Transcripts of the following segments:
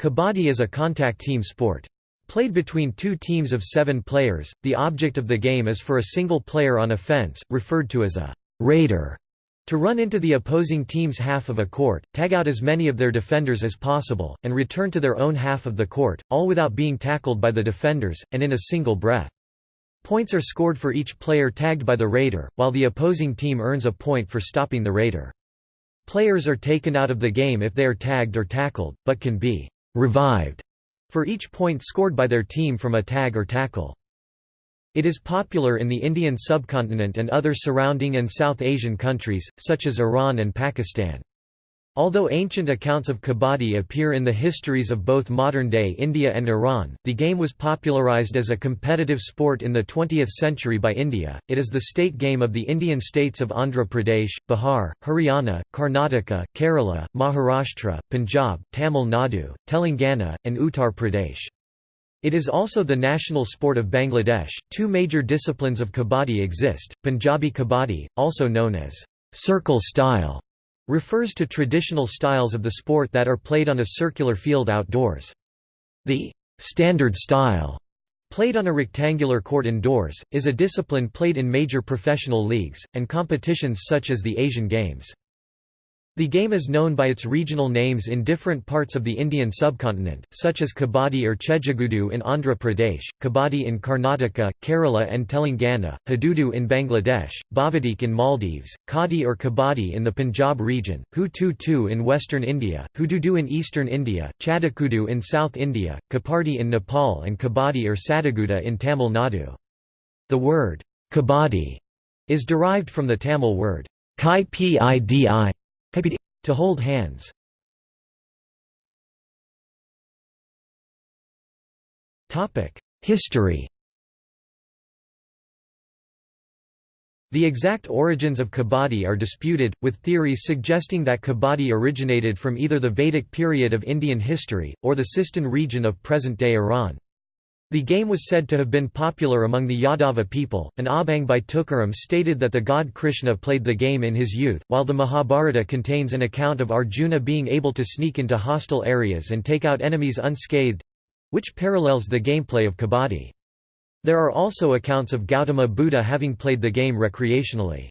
Kabaddi is a contact team sport. Played between two teams of seven players, the object of the game is for a single player on a fence, referred to as a raider, to run into the opposing team's half of a court, tag out as many of their defenders as possible, and return to their own half of the court, all without being tackled by the defenders, and in a single breath. Points are scored for each player tagged by the raider, while the opposing team earns a point for stopping the raider. Players are taken out of the game if they are tagged or tackled, but can be revived for each point scored by their team from a tag or tackle. It is popular in the Indian subcontinent and other surrounding and South Asian countries, such as Iran and Pakistan. Although ancient accounts of kabaddi appear in the histories of both modern-day India and Iran, the game was popularized as a competitive sport in the 20th century by India. It is the state game of the Indian states of Andhra Pradesh, Bihar, Haryana, Karnataka, Kerala, Maharashtra, Punjab, Tamil Nadu, Telangana, and Uttar Pradesh. It is also the national sport of Bangladesh. Two major disciplines of kabaddi exist Punjabi kabaddi, also known as circle style refers to traditional styles of the sport that are played on a circular field outdoors. The standard style, played on a rectangular court indoors, is a discipline played in major professional leagues, and competitions such as the Asian Games. The game is known by its regional names in different parts of the Indian subcontinent, such as Kabaddi or Chejagudu in Andhra Pradesh, Kabaddi in Karnataka, Kerala and Telangana, Hududu in Bangladesh, Bavadik in Maldives, Khadi or Kabaddi in the Punjab region, Hu-Tu-Tu in western India, Hududu in eastern India, Chadakudu in South India, Kapardi in Nepal and Kabaddi or Sadaguda in Tamil Nadu. The word, Kabaddi, is derived from the Tamil word, kai pidi to hold hands. History The exact origins of kabaddi are disputed, with theories suggesting that kabaddi originated from either the Vedic period of Indian history, or the Sistan region of present-day Iran. The game was said to have been popular among the Yadava people. An Abhang by Tukaram stated that the god Krishna played the game in his youth, while the Mahabharata contains an account of Arjuna being able to sneak into hostile areas and take out enemies unscathed which parallels the gameplay of Kabaddi. There are also accounts of Gautama Buddha having played the game recreationally.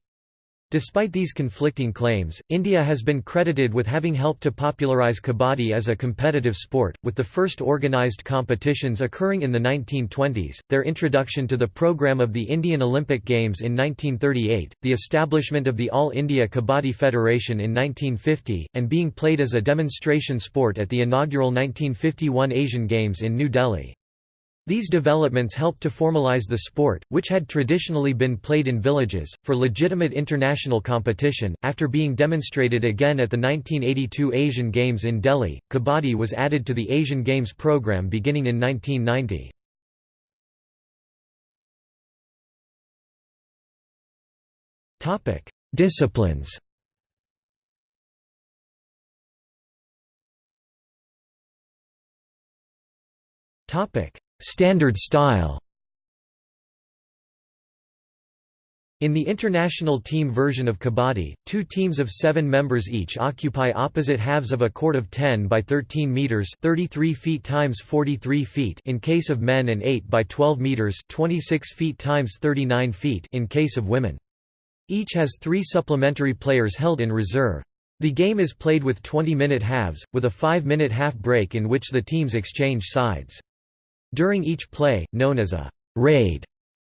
Despite these conflicting claims, India has been credited with having helped to popularize kabaddi as a competitive sport, with the first organized competitions occurring in the 1920s, their introduction to the program of the Indian Olympic Games in 1938, the establishment of the All India Kabaddi Federation in 1950, and being played as a demonstration sport at the inaugural 1951 Asian Games in New Delhi. These developments helped to formalize the sport, which had traditionally been played in villages, for legitimate international competition. After being demonstrated again at the 1982 Asian Games in Delhi, Kabaddi was added to the Asian Games program beginning in 1990. Topic: Disciplines. Topic: Standard style In the international team version of Kabaddi, two teams of seven members each occupy opposite halves of a court of 10 by 13 meters (33 feet times 43 feet) in case of men and 8 by 12 meters (26 feet times 39 feet) in case of women. Each has three supplementary players held in reserve. The game is played with 20-minute halves, with a 5-minute half break in which the teams exchange sides. During each play, known as a raid,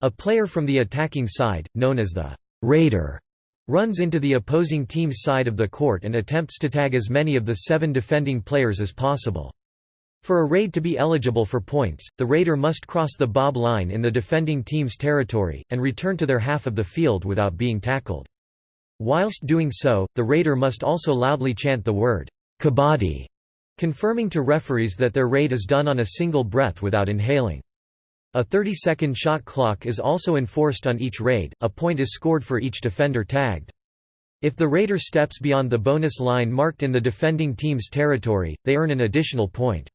a player from the attacking side, known as the raider, runs into the opposing team's side of the court and attempts to tag as many of the seven defending players as possible. For a raid to be eligible for points, the raider must cross the baulk line in the defending team's territory, and return to their half of the field without being tackled. Whilst doing so, the raider must also loudly chant the word, Kabaddi, confirming to referees that their raid is done on a single breath without inhaling. A 30-second shot clock is also enforced on each raid, a point is scored for each defender tagged. If the raider steps beyond the bonus line marked in the defending team's territory, they earn an additional point.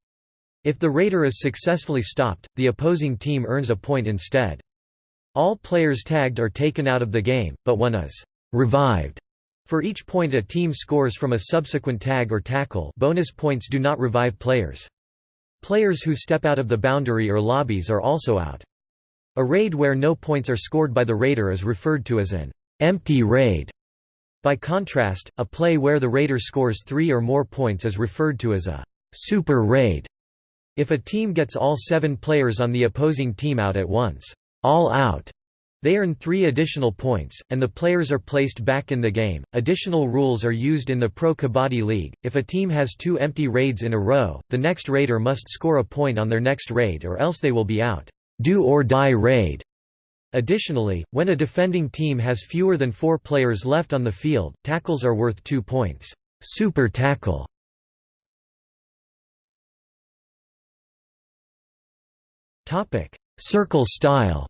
If the raider is successfully stopped, the opposing team earns a point instead. All players tagged are taken out of the game, but one is revived for each point a team scores from a subsequent tag or tackle bonus points do not revive players. Players who step out of the boundary or lobbies are also out. A raid where no points are scored by the raider is referred to as an empty raid. By contrast, a play where the raider scores three or more points is referred to as a super raid. If a team gets all seven players on the opposing team out at once, all out, they earn three additional points, and the players are placed back in the game. Additional rules are used in the Pro Kabaddi League. If a team has two empty raids in a row, the next raider must score a point on their next raid or else they will be out. Do or die raid. Additionally, when a defending team has fewer than four players left on the field, tackles are worth two points. Super tackle Circle style.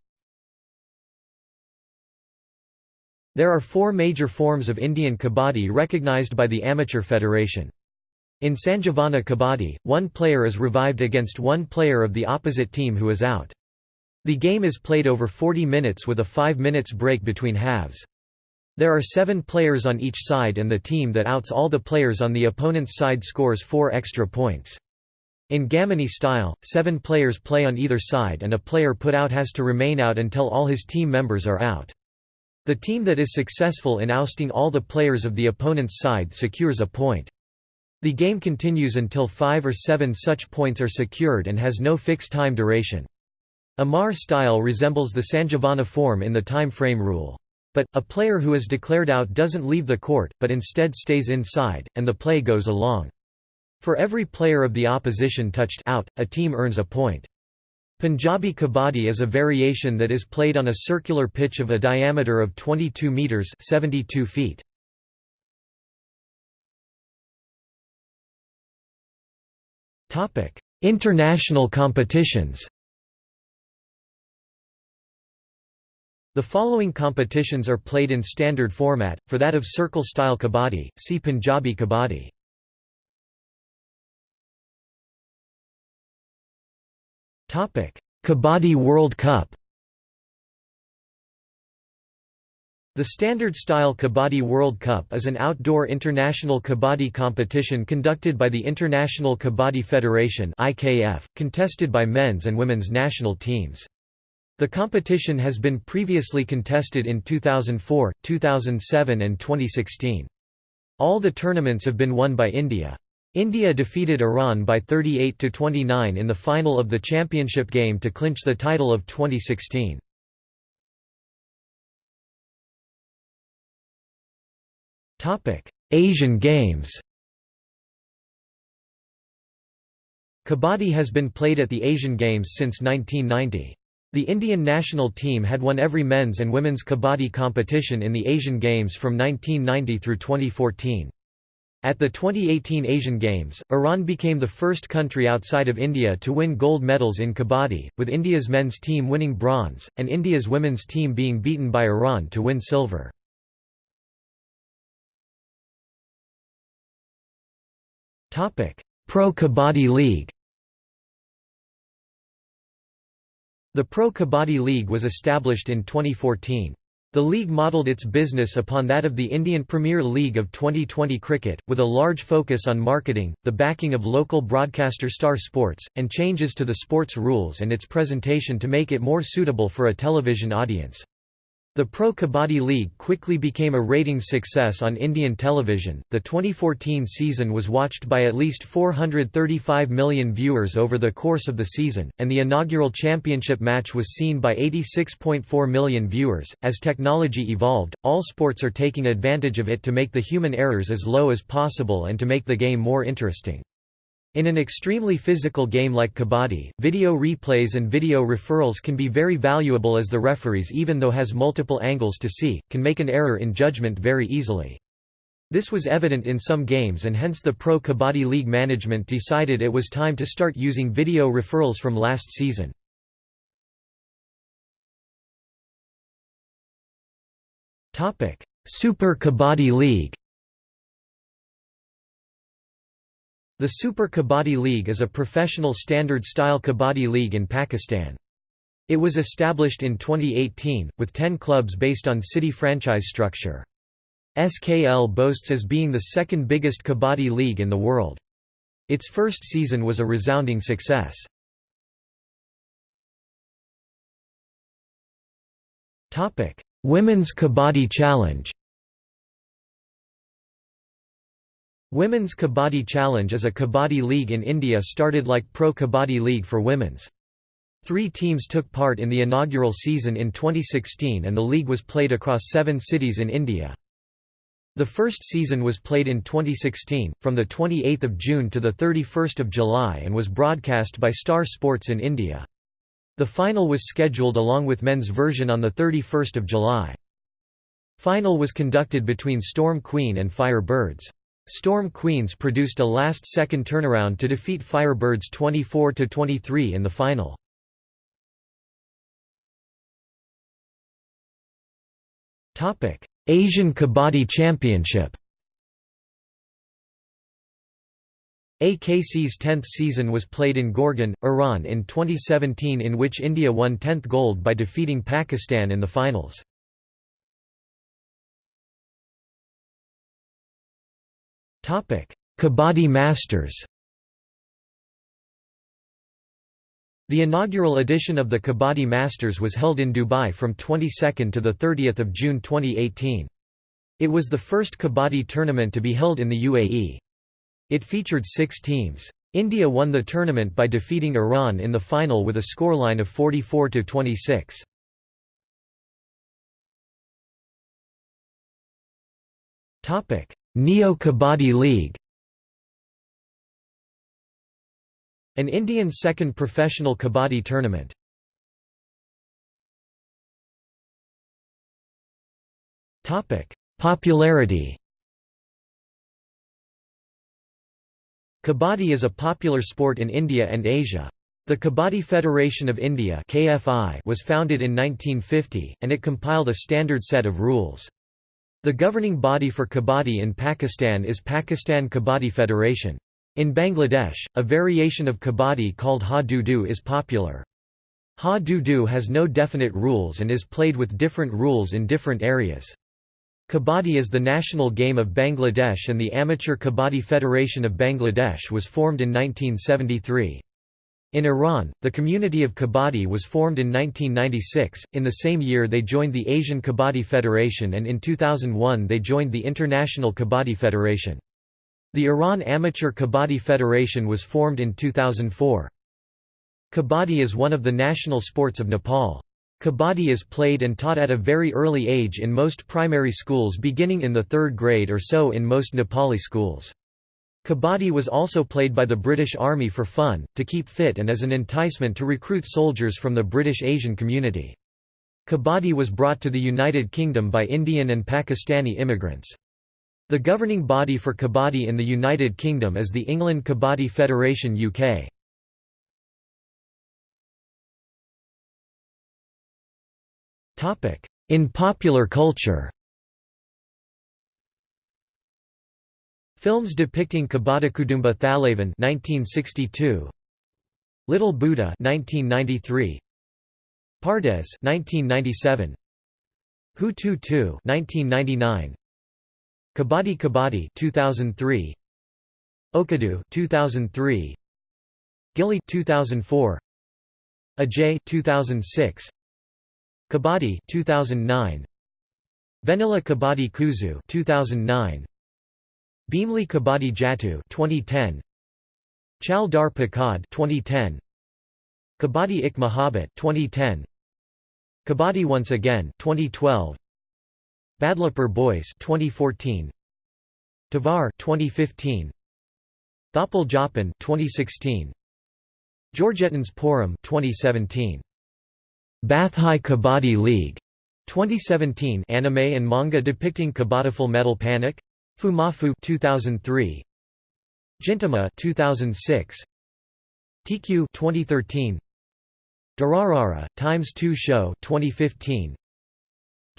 There are four major forms of Indian Kabaddi recognized by the Amateur Federation. In Sanjivana Kabaddi, one player is revived against one player of the opposite team who is out. The game is played over 40 minutes with a 5 minutes break between halves. There are seven players on each side and the team that outs all the players on the opponent's side scores four extra points. In Gamini style, seven players play on either side and a player put out has to remain out until all his team members are out. The team that is successful in ousting all the players of the opponent's side secures a point. The game continues until five or seven such points are secured and has no fixed time duration. Amar style resembles the Sanjivana form in the time frame rule. But, a player who is declared out doesn't leave the court, but instead stays inside, and the play goes along. For every player of the opposition touched out, a team earns a point. Punjabi Kabaddi is a variation that is played on a circular pitch of a diameter of 22 metres 72 feet. Topic: International competitions The following competitions are played in standard format, for that of circle-style kabaddi, see Punjabi Kabaddi. Kabaddi World Cup The standard-style Kabaddi World Cup is an outdoor international kabaddi competition conducted by the International Kabaddi Federation (IKF), contested by men's and women's national teams. The competition has been previously contested in 2004, 2007 and 2016. All the tournaments have been won by India. India defeated Iran by 38–29 in the final of the championship game to clinch the title of 2016. Asian Games Kabaddi has been played at the Asian Games since 1990. The Indian national team had won every men's and women's kabaddi competition in the Asian Games from 1990 through 2014. At the 2018 Asian Games, Iran became the first country outside of India to win gold medals in kabaddi, with India's men's team winning bronze, and India's women's team being beaten by Iran to win silver. Pro Kabaddi League The Pro Kabaddi League was established in 2014. The league modelled its business upon that of the Indian Premier League of Twenty20 cricket, with a large focus on marketing, the backing of local broadcaster Star Sports, and changes to the sports rules and its presentation to make it more suitable for a television audience. The Pro Kabaddi League quickly became a ratings success on Indian television. The 2014 season was watched by at least 435 million viewers over the course of the season, and the inaugural championship match was seen by 86.4 million viewers. As technology evolved, all sports are taking advantage of it to make the human errors as low as possible and to make the game more interesting. In an extremely physical game like kabaddi, video replays and video referrals can be very valuable as the referees even though has multiple angles to see, can make an error in judgment very easily. This was evident in some games and hence the Pro Kabaddi League management decided it was time to start using video referrals from last season. Super Kabaddi League The Super Kabaddi League is a professional standard-style kabaddi league in Pakistan. It was established in 2018, with 10 clubs based on city franchise structure. SKL boasts as being the second biggest kabaddi league in the world. Its first season was a resounding success. Women's Kabaddi Challenge Women's Kabaddi Challenge is a kabaddi league in India started like Pro Kabaddi League for women's. Three teams took part in the inaugural season in 2016 and the league was played across seven cities in India. The first season was played in 2016, from 28 June to 31 July and was broadcast by Star Sports in India. The final was scheduled along with men's version on 31 July. Final was conducted between Storm Queen and Fire Birds. Storm Queens produced a last-second turnaround to defeat Firebirds 24–23 in the final. Asian Kabaddi Championship AKC's 10th season was played in Gorgan, Iran in 2017 in which India won 10th gold by defeating Pakistan in the finals. Kabaddi Masters The inaugural edition of the Kabaddi Masters was held in Dubai from 22 to 30 June 2018. It was the first Kabaddi tournament to be held in the UAE. It featured six teams. India won the tournament by defeating Iran in the final with a scoreline of 44 to 26. Topic: Neo Kabaddi League. An Indian second professional kabaddi tournament. Topic: Popularity. Kabaddi is a popular sport in India and Asia. The Kabaddi Federation of India (KFI) was founded in 1950, and it compiled a standard set of rules. The governing body for Kabaddi in Pakistan is Pakistan Kabaddi Federation. In Bangladesh, a variation of Kabaddi called Ha-Du-Du is popular. Ha-Du-Du has no definite rules and is played with different rules in different areas. Kabaddi is the national game of Bangladesh and the Amateur Kabaddi Federation of Bangladesh was formed in 1973. In Iran, the community of Kabaddi was formed in 1996, in the same year they joined the Asian Kabaddi Federation and in 2001 they joined the International Kabaddi Federation. The Iran Amateur Kabaddi Federation was formed in 2004. Kabaddi is one of the national sports of Nepal. Kabaddi is played and taught at a very early age in most primary schools beginning in the third grade or so in most Nepali schools. Kabaddi was also played by the British Army for fun, to keep fit and as an enticement to recruit soldiers from the British Asian community. Kabaddi was brought to the United Kingdom by Indian and Pakistani immigrants. The governing body for Kabaddi in the United Kingdom is the England Kabaddi Federation UK. In popular culture Films depicting Kabadakudumba Thalavan 1962 Little Buddha 1993 Pardes 1997 Hutu 2 1999 Kabadi Kabaddi 2003 Okkadu 2003 Ghilli 2004 Ajay 2006 Kabaddi 2009 Vennila Kabadi Kuzhu 2009 Bhimili Kabaddi Jattu 2010 Chal Dar Pakad 2010 Kabadi Ik Mahabat 2010 Kabadi Once Again 2012 Badlapur Boys 2014 Tevar 2015 Thoppil Joppan 2016 Georgettan's Pooram 2017 Bathai Kabadi League 2017 anime and manga depicting Kabaddi Metal Panic Fumoffu 2003 Gintama 2006 TQ 2013 Durarara Times 2 Show 2015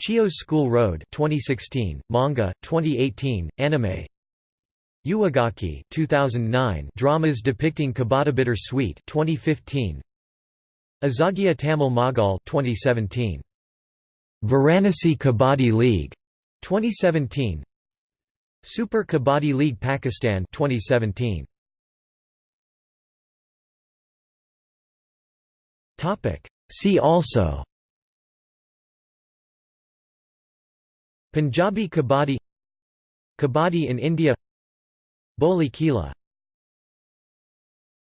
Chio's School Road 2016 manga 2018 anime Uwagaki 2009 dramas depicting Kabaddi Bitter Sweet 2015 Azhagiya Tamil Magal 2017. Varanasi Kabaddi League 2017. Super Kabaddi League Pakistan 2017 Topic. See also Punjabi Kabaddi Kabaddi in India Boli Kila